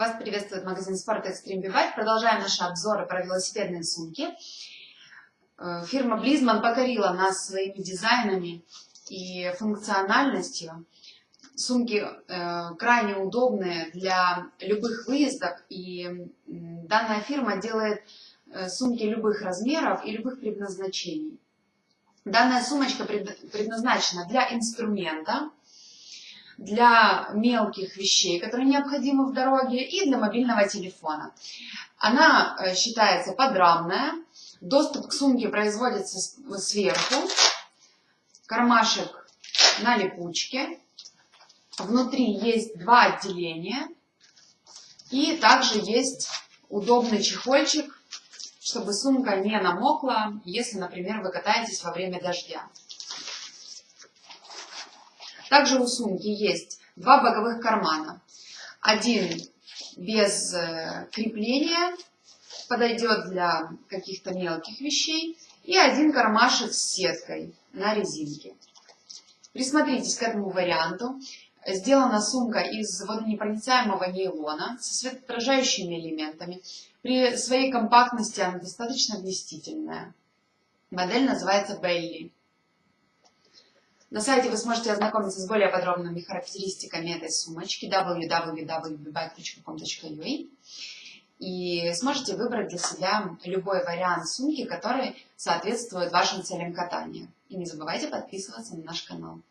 Вас приветствует магазин Sport Extreme Bivite. Продолжаем наши обзоры про велосипедные сумки. Э, фирма Близман покорила нас своими дизайнами и функциональностью. Сумки э, крайне удобные для любых выездов. И данная фирма делает э, сумки любых размеров и любых предназначений. Данная сумочка предназначена для инструмента, для мелких вещей, которые необходимы в дороге, и для мобильного телефона. Она э, считается подрамная, доступ к сумке производится сверху, кармашек на липучке, внутри есть два отделения, и также есть удобный чехольчик, чтобы сумка не намокла, если, например, вы катаетесь во время дождя. Также у сумки есть два боковых кармана. Один без э, крепления, подойдет для каких-то мелких вещей. И один кармашек с сеткой на резинке. Присмотритесь к этому варианту. Сделана сумка из водонепроницаемого нейлона со светоотражающими элементами. При своей компактности она достаточно вместительная. Модель называется Belly. На сайте вы сможете ознакомиться с более подробными характеристиками этой сумочки www.bike.com.ua и сможете выбрать для себя любой вариант сумки, который соответствует вашим целям катания. И не забывайте подписываться на наш канал.